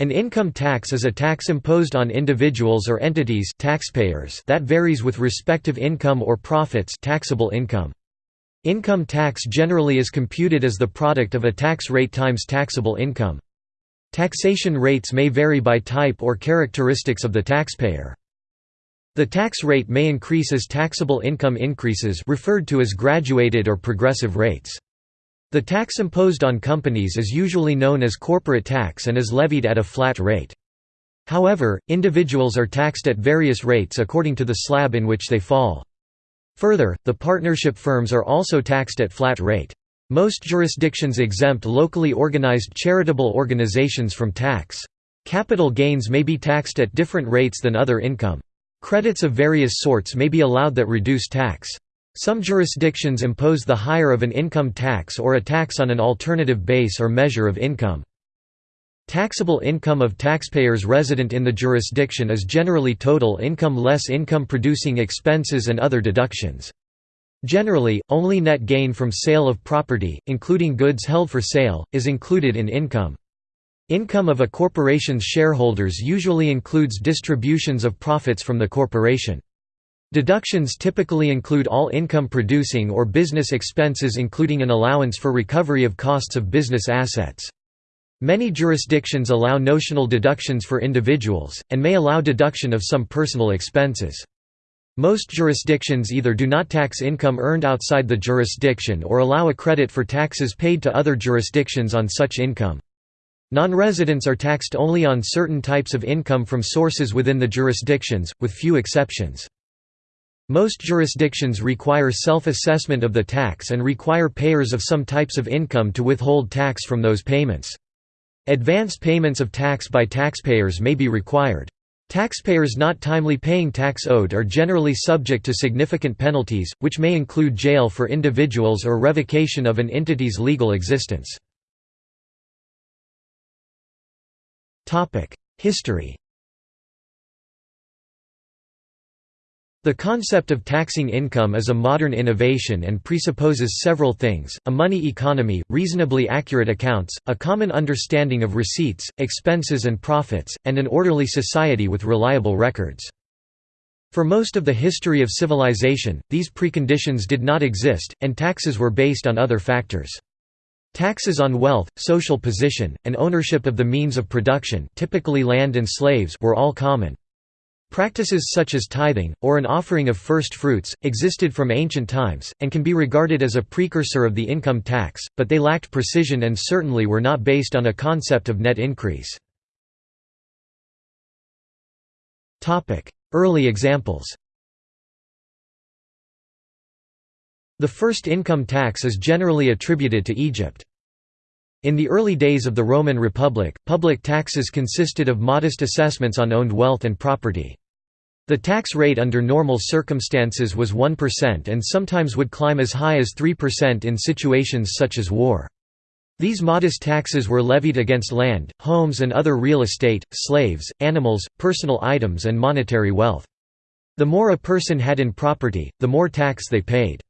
An income tax is a tax imposed on individuals or entities taxpayers that varies with respective income or profits taxable income. Income tax generally is computed as the product of a tax rate times taxable income. Taxation rates may vary by type or characteristics of the taxpayer. The tax rate may increase as taxable income increases referred to as graduated or progressive rates. The tax imposed on companies is usually known as corporate tax and is levied at a flat rate. However, individuals are taxed at various rates according to the slab in which they fall. Further, the partnership firms are also taxed at flat rate. Most jurisdictions exempt locally organized charitable organizations from tax. Capital gains may be taxed at different rates than other income. Credits of various sorts may be allowed that reduce tax. Some jurisdictions impose the higher of an income tax or a tax on an alternative base or measure of income. Taxable income of taxpayers resident in the jurisdiction is generally total income less income-producing expenses and other deductions. Generally, only net gain from sale of property, including goods held for sale, is included in income. Income of a corporation's shareholders usually includes distributions of profits from the corporation. Deductions typically include all income-producing or business expenses including an allowance for recovery of costs of business assets. Many jurisdictions allow notional deductions for individuals, and may allow deduction of some personal expenses. Most jurisdictions either do not tax income earned outside the jurisdiction or allow a credit for taxes paid to other jurisdictions on such income. Non-residents are taxed only on certain types of income from sources within the jurisdictions, with few exceptions. Most jurisdictions require self-assessment of the tax and require payers of some types of income to withhold tax from those payments. Advance payments of tax by taxpayers may be required. Taxpayers not timely paying tax owed are generally subject to significant penalties, which may include jail for individuals or revocation of an entity's legal existence. History The concept of taxing income is a modern innovation and presupposes several things, a money economy, reasonably accurate accounts, a common understanding of receipts, expenses and profits, and an orderly society with reliable records. For most of the history of civilization, these preconditions did not exist, and taxes were based on other factors. Taxes on wealth, social position, and ownership of the means of production typically land and slaves were all common. Practices such as tithing, or an offering of first fruits, existed from ancient times, and can be regarded as a precursor of the income tax, but they lacked precision and certainly were not based on a concept of net increase. Early examples The first income tax is generally attributed to Egypt. In the early days of the Roman Republic, public taxes consisted of modest assessments on owned wealth and property. The tax rate under normal circumstances was 1% and sometimes would climb as high as 3% in situations such as war. These modest taxes were levied against land, homes and other real estate, slaves, animals, personal items and monetary wealth. The more a person had in property, the more tax they paid.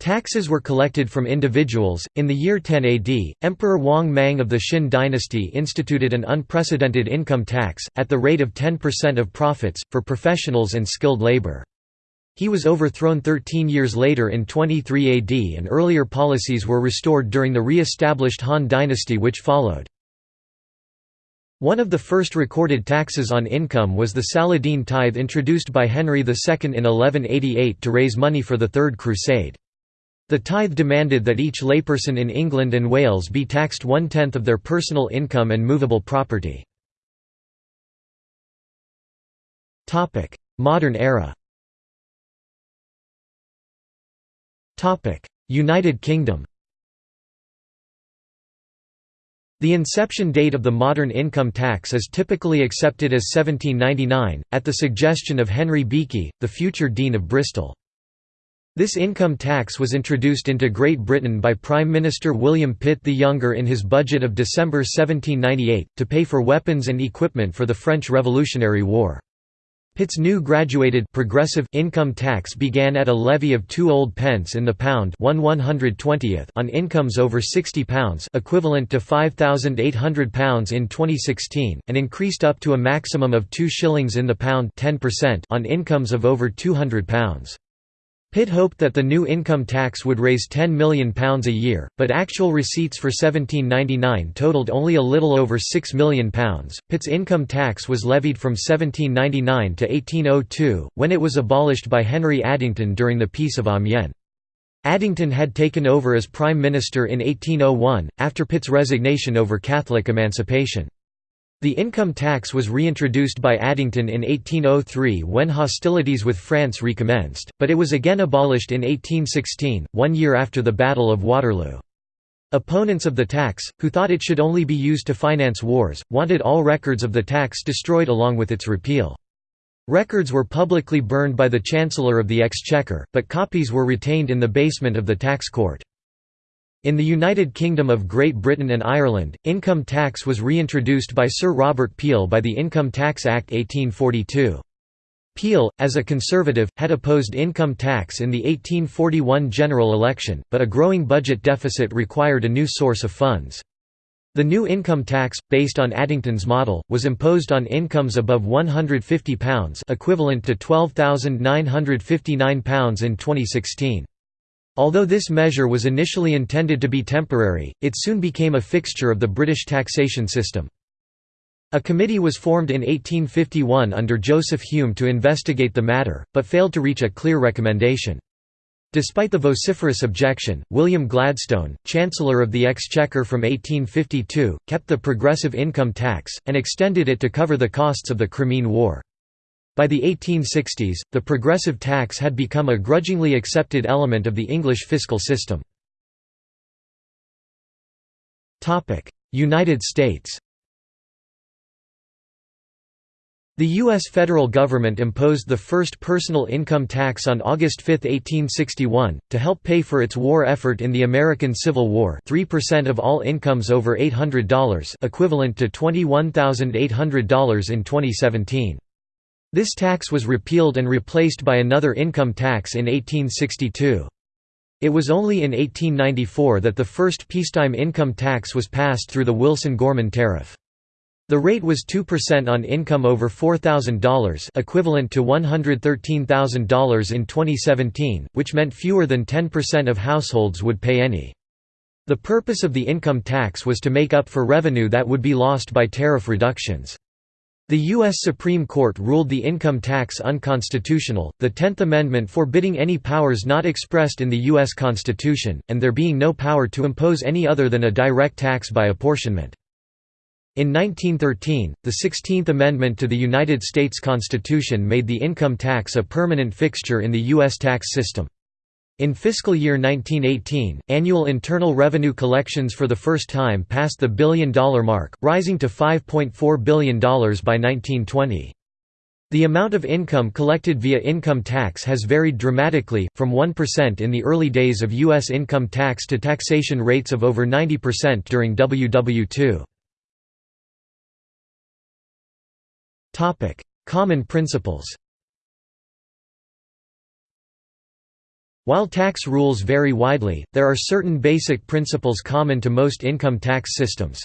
Taxes were collected from individuals. In the year 10 AD, Emperor Wang Mang of the Xin dynasty instituted an unprecedented income tax, at the rate of 10% of profits, for professionals and skilled labor. He was overthrown 13 years later in 23 AD and earlier policies were restored during the re-established Han dynasty which followed. One of the first recorded taxes on income was the Saladin tithe introduced by Henry II in 1188 to raise money for the Third Crusade. The tithe demanded that each layperson in England and Wales be taxed one-tenth of their personal income and movable property. Modern era United Kingdom The inception date of the modern income tax is typically accepted as 1799, at the suggestion of Henry Beeke, the future Dean of Bristol. This income tax was introduced into Great Britain by Prime Minister William Pitt the Younger in his budget of December 1798, to pay for weapons and equipment for the French Revolutionary War. Pitt's new graduated progressive income tax began at a levy of 2 old pence in the pound 1 120th on incomes over £60 equivalent to £5,800 in 2016, and increased up to a maximum of 2 shillings in the pound 10% on incomes of over £200. Pitt hoped that the new income tax would raise £10 million a year, but actual receipts for 1799 totalled only a little over £6 million. Pitt's income tax was levied from 1799 to 1802, when it was abolished by Henry Addington during the Peace of Amiens. Addington had taken over as Prime Minister in 1801, after Pitt's resignation over Catholic emancipation. The income tax was reintroduced by Addington in 1803 when hostilities with France recommenced, but it was again abolished in 1816, one year after the Battle of Waterloo. Opponents of the tax, who thought it should only be used to finance wars, wanted all records of the tax destroyed along with its repeal. Records were publicly burned by the Chancellor of the Exchequer, but copies were retained in the basement of the tax court. In the United Kingdom of Great Britain and Ireland, income tax was reintroduced by Sir Robert Peel by the Income Tax Act 1842. Peel, as a Conservative, had opposed income tax in the 1841 general election, but a growing budget deficit required a new source of funds. The new income tax, based on Addington's model, was imposed on incomes above £150 equivalent to £12,959 in 2016. Although this measure was initially intended to be temporary, it soon became a fixture of the British taxation system. A committee was formed in 1851 under Joseph Hume to investigate the matter, but failed to reach a clear recommendation. Despite the vociferous objection, William Gladstone, Chancellor of the Exchequer from 1852, kept the progressive income tax, and extended it to cover the costs of the Crimean War. By the 1860s, the progressive tax had become a grudgingly accepted element of the English fiscal system. United States The U.S. federal government imposed the first personal income tax on August 5, 1861, to help pay for its war effort in the American Civil War 3% of all incomes over $800 equivalent to $21,800 in 2017. This tax was repealed and replaced by another income tax in 1862. It was only in 1894 that the first peacetime income tax was passed through the Wilson-Gorman tariff. The rate was 2% on income over $4,000 equivalent to $113,000 in 2017, which meant fewer than 10% of households would pay any. The purpose of the income tax was to make up for revenue that would be lost by tariff reductions. The U.S. Supreme Court ruled the income tax unconstitutional, the Tenth Amendment forbidding any powers not expressed in the U.S. Constitution, and there being no power to impose any other than a direct tax by apportionment. In 1913, the Sixteenth Amendment to the United States Constitution made the income tax a permanent fixture in the U.S. tax system. In fiscal year 1918, annual internal revenue collections for the first time passed the billion-dollar mark, rising to $5.4 billion by 1920. The amount of income collected via income tax has varied dramatically, from 1% in the early days of U.S. income tax to taxation rates of over 90% during WW II. Common principles While tax rules vary widely, there are certain basic principles common to most income tax systems.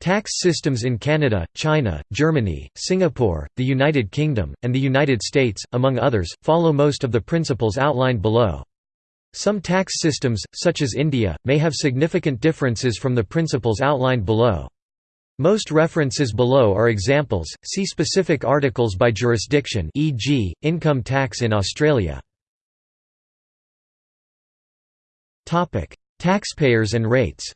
Tax systems in Canada, China, Germany, Singapore, the United Kingdom, and the United States, among others, follow most of the principles outlined below. Some tax systems, such as India, may have significant differences from the principles outlined below. Most references below are examples, see specific articles by jurisdiction e.g., income tax in Australia. Taxpayers and rates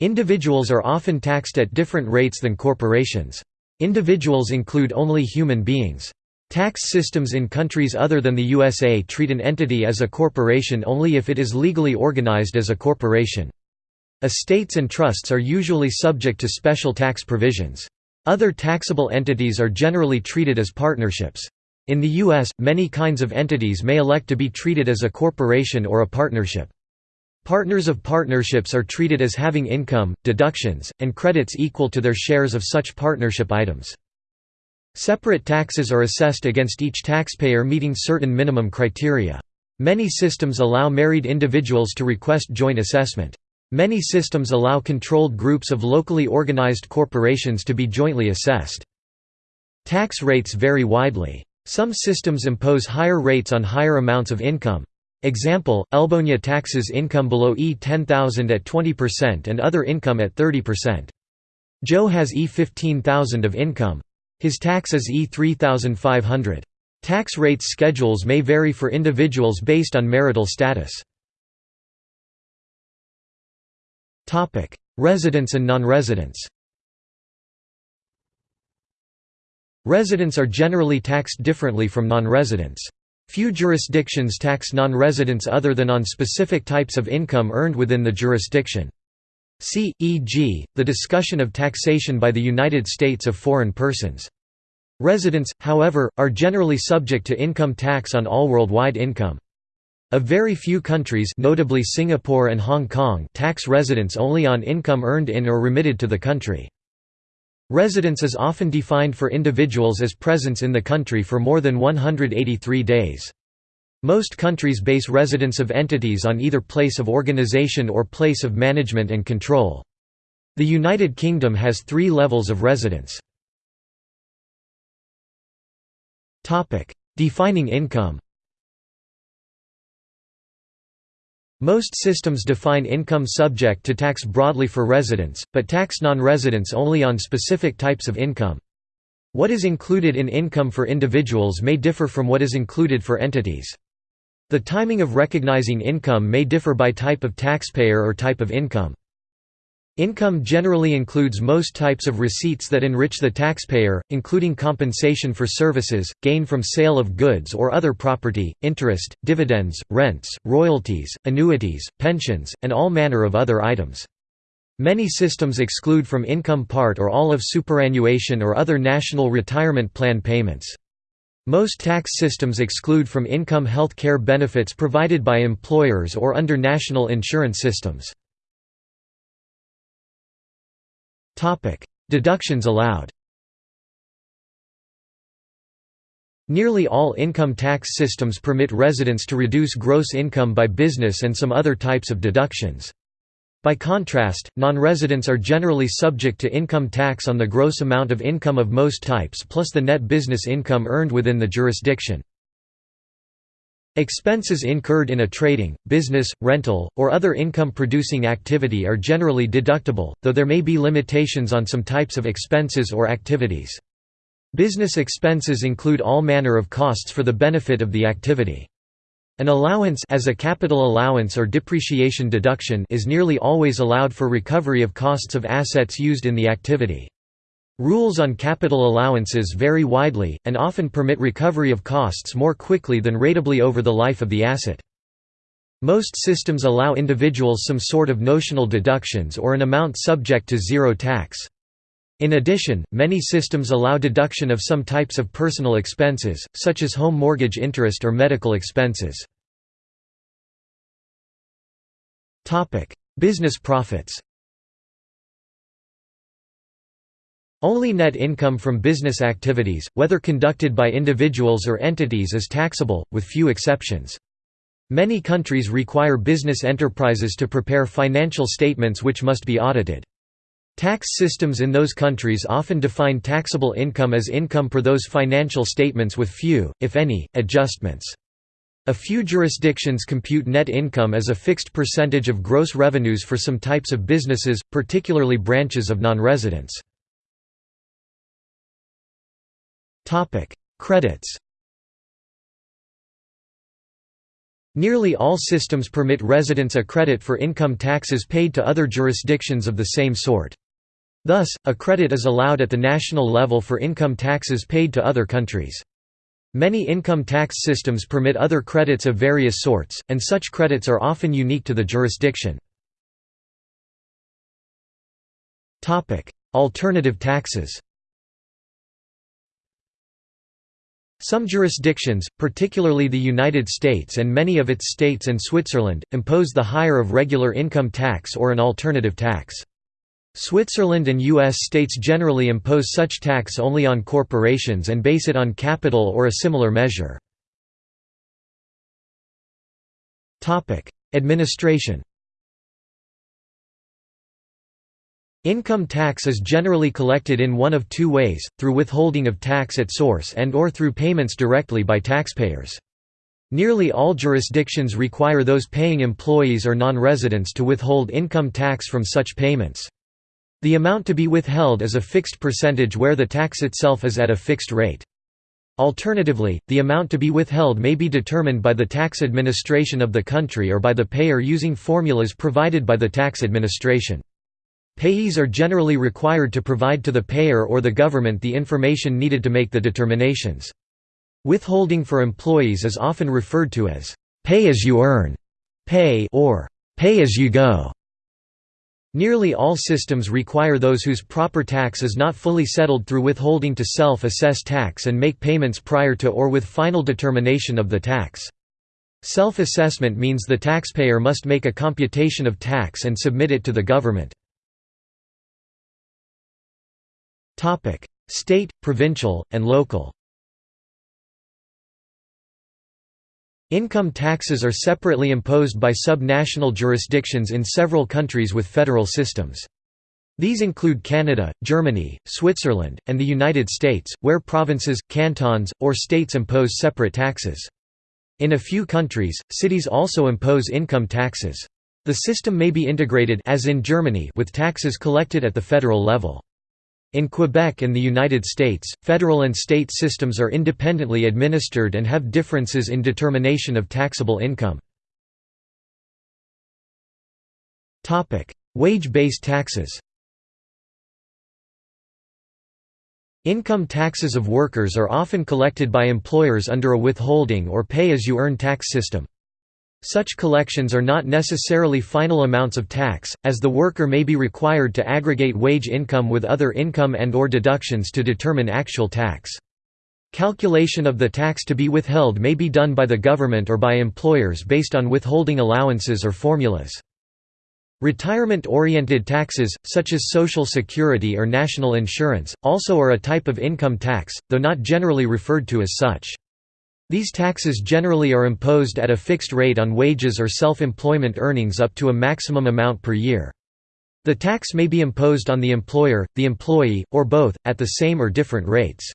Individuals are often taxed at different rates than corporations. Individuals include only human beings. Tax systems in countries other than the USA treat an entity as a corporation only if it is legally organized as a corporation. Estates and trusts are usually subject to special tax provisions. Other taxable entities are generally treated as partnerships. In the U.S., many kinds of entities may elect to be treated as a corporation or a partnership. Partners of partnerships are treated as having income, deductions, and credits equal to their shares of such partnership items. Separate taxes are assessed against each taxpayer meeting certain minimum criteria. Many systems allow married individuals to request joint assessment. Many systems allow controlled groups of locally organized corporations to be jointly assessed. Tax rates vary widely. Some systems impose higher rates on higher amounts of income. Example, Elbonia taxes income below E10,000 at 20% and other income at 30%. Joe has E15,000 of income. His tax is E3500. Tax rates schedules may vary for individuals based on marital status. Residents and non-residents Residents are generally taxed differently from non-residents. Few jurisdictions tax non-residents other than on specific types of income earned within the jurisdiction. See, e.g., the discussion of taxation by the United States of foreign persons. Residents, however, are generally subject to income tax on all worldwide income. A very few countries notably Singapore and Hong Kong tax residents only on income earned in or remitted to the country. Residence is often defined for individuals as presence in the country for more than 183 days. Most countries base residence of entities on either place of organization or place of management and control. The United Kingdom has three levels of residence. Defining income Most systems define income subject to tax broadly for residents, but tax non-residents only on specific types of income. What is included in income for individuals may differ from what is included for entities. The timing of recognizing income may differ by type of taxpayer or type of income. Income generally includes most types of receipts that enrich the taxpayer, including compensation for services, gain from sale of goods or other property, interest, dividends, rents, royalties, annuities, pensions, and all manner of other items. Many systems exclude from income part or all of superannuation or other national retirement plan payments. Most tax systems exclude from income health care benefits provided by employers or under national insurance systems. Deductions allowed. Nearly all income tax systems permit residents to reduce gross income by business and some other types of deductions. By contrast, non-residents are generally subject to income tax on the gross amount of income of most types plus the net business income earned within the jurisdiction. Expenses incurred in a trading, business, rental, or other income-producing activity are generally deductible, though there may be limitations on some types of expenses or activities. Business expenses include all manner of costs for the benefit of the activity. An allowance as a capital allowance or depreciation deduction is nearly always allowed for recovery of costs of assets used in the activity. Rules on capital allowances vary widely, and often permit recovery of costs more quickly than ratably over the life of the asset. Most systems allow individuals some sort of notional deductions or an amount subject to zero tax. In addition, many systems allow deduction of some types of personal expenses, such as home mortgage interest or medical expenses. Business profits Only net income from business activities, whether conducted by individuals or entities is taxable, with few exceptions. Many countries require business enterprises to prepare financial statements which must be audited. Tax systems in those countries often define taxable income as income per those financial statements with few, if any, adjustments. A few jurisdictions compute net income as a fixed percentage of gross revenues for some types of businesses, particularly branches of non-residents. Topic: Credits. Nearly all systems permit residents a credit for income taxes paid to other jurisdictions of the same sort. Thus, a credit is allowed at the national level for income taxes paid to other countries. Many income tax systems permit other credits of various sorts, and such credits are often unique to the jurisdiction. Alternative taxes Some jurisdictions, particularly the United States and many of its states and Switzerland, impose the higher of regular income tax or an alternative tax. Switzerland and U.S. states generally impose such tax only on corporations and base it on capital or a similar measure. Administration Income tax is generally collected in one of two ways, through withholding of tax at source and or through payments directly by taxpayers. Nearly all jurisdictions require those paying employees or non-residents to withhold income tax from such payments. The amount to be withheld is a fixed percentage where the tax itself is at a fixed rate. Alternatively, the amount to be withheld may be determined by the tax administration of the country or by the payer using formulas provided by the tax administration. Payees are generally required to provide to the payer or the government the information needed to make the determinations. Withholding for employees is often referred to as pay as you earn, pay or pay as you go. Nearly all systems require those whose proper tax is not fully settled through withholding to self-assess tax and make payments prior to or with final determination of the tax. Self-assessment means the taxpayer must make a computation of tax and submit it to the government. Topic: State, provincial, and local. Income taxes are separately imposed by sub-national jurisdictions in several countries with federal systems. These include Canada, Germany, Switzerland, and the United States, where provinces, cantons, or states impose separate taxes. In a few countries, cities also impose income taxes. The system may be integrated as in Germany with taxes collected at the federal level. In Quebec and the United States, federal and state systems are independently administered and have differences in determination of taxable income. Wage-based taxes Income taxes of workers are often collected by employers under a withholding or pay-as-you-earn tax system. Such collections are not necessarily final amounts of tax, as the worker may be required to aggregate wage income with other income and or deductions to determine actual tax. Calculation of the tax to be withheld may be done by the government or by employers based on withholding allowances or formulas. Retirement-oriented taxes, such as Social Security or national insurance, also are a type of income tax, though not generally referred to as such. These taxes generally are imposed at a fixed rate on wages or self-employment earnings up to a maximum amount per year. The tax may be imposed on the employer, the employee, or both, at the same or different rates.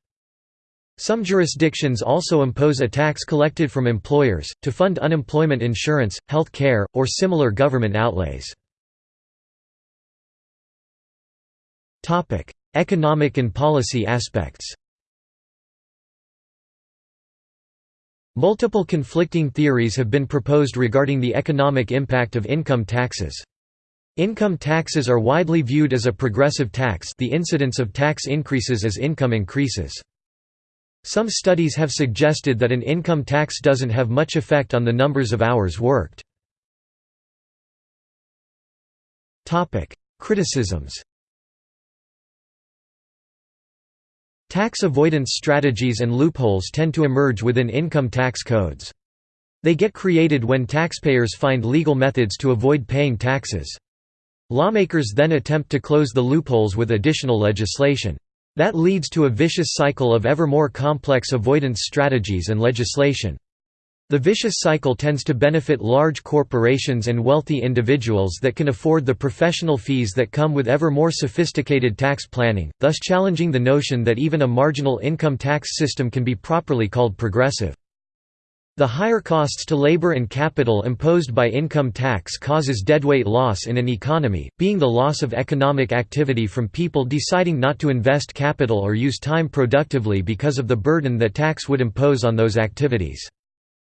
Some jurisdictions also impose a tax collected from employers, to fund unemployment insurance, health care, or similar government outlays. Economic and policy aspects Multiple conflicting theories have been proposed regarding the economic impact of income taxes. Income taxes are widely viewed as a progressive tax the incidence of tax increases as income increases. Some studies have suggested that an income tax doesn't have much effect on the numbers of hours worked. Criticisms Tax avoidance strategies and loopholes tend to emerge within income tax codes. They get created when taxpayers find legal methods to avoid paying taxes. Lawmakers then attempt to close the loopholes with additional legislation. That leads to a vicious cycle of ever more complex avoidance strategies and legislation. The vicious cycle tends to benefit large corporations and wealthy individuals that can afford the professional fees that come with ever more sophisticated tax planning, thus challenging the notion that even a marginal income tax system can be properly called progressive. The higher costs to labor and capital imposed by income tax causes deadweight loss in an economy, being the loss of economic activity from people deciding not to invest capital or use time productively because of the burden that tax would impose on those activities.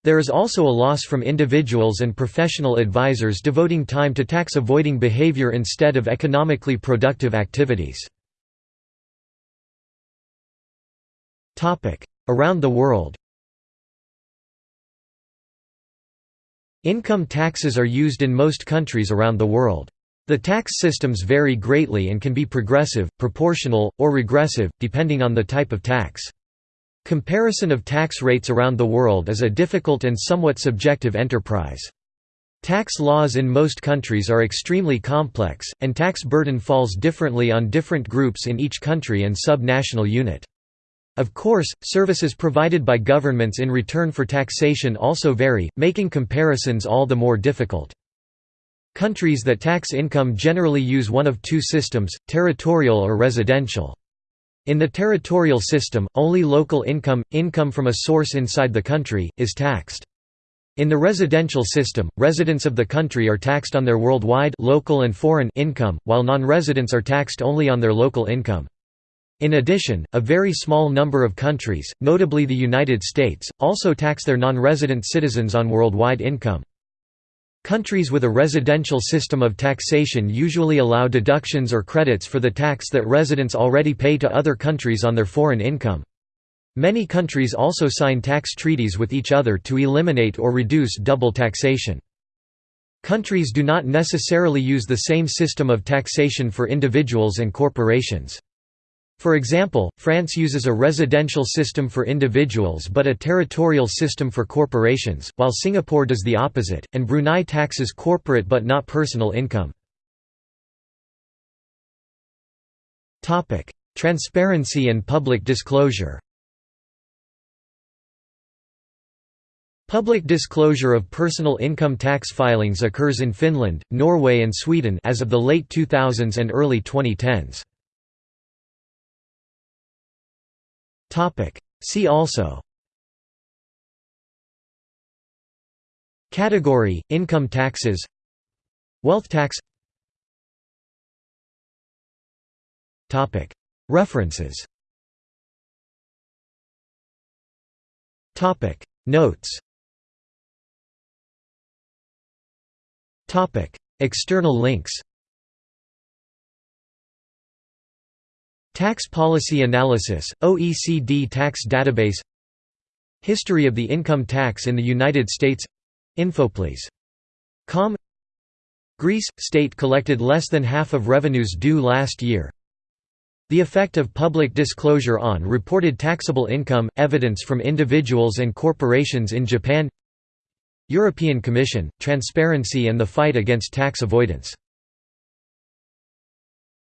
There is also a loss from individuals and professional advisors devoting time to tax-avoiding behavior instead of economically productive activities. Around the world Income taxes are used in most countries around the world. The tax systems vary greatly and can be progressive, proportional, or regressive, depending on the type of tax. Comparison of tax rates around the world is a difficult and somewhat subjective enterprise. Tax laws in most countries are extremely complex, and tax burden falls differently on different groups in each country and sub-national unit. Of course, services provided by governments in return for taxation also vary, making comparisons all the more difficult. Countries that tax income generally use one of two systems, territorial or residential. In the territorial system, only local income, income from a source inside the country, is taxed. In the residential system, residents of the country are taxed on their worldwide local and foreign income, while non-residents are taxed only on their local income. In addition, a very small number of countries, notably the United States, also tax their non-resident citizens on worldwide income. Countries with a residential system of taxation usually allow deductions or credits for the tax that residents already pay to other countries on their foreign income. Many countries also sign tax treaties with each other to eliminate or reduce double taxation. Countries do not necessarily use the same system of taxation for individuals and corporations. For example, France uses a residential system for individuals but a territorial system for corporations, while Singapore does the opposite, and Brunei taxes corporate but not personal income. Transparency and public disclosure Public disclosure of personal income tax filings occurs in Finland, Norway and Sweden as of the late 2000s and early 2010s. Topic. See also Category: Income taxes Wealth tax Topic. References Topic. Notes Topic. External links Tax Policy Analysis, OECD Tax Database History of the Income Tax in the United States Infoplease.com Greece – State collected less than half of revenues due last year. The effect of public disclosure on reported taxable income – evidence from individuals and corporations in Japan. European Commission – Transparency and the fight against tax avoidance